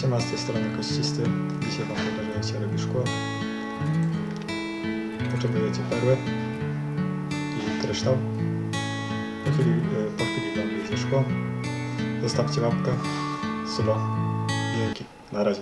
Siema, z tej strony Kościsty. Dzisiaj Wam pokażę jak się robi szkło. Potrzebujecie perły i kryształ. Po chwili, e, po chwili Wam wyjdzie szkło. Zostawcie łapkę, suba. Dzięki. Na razie.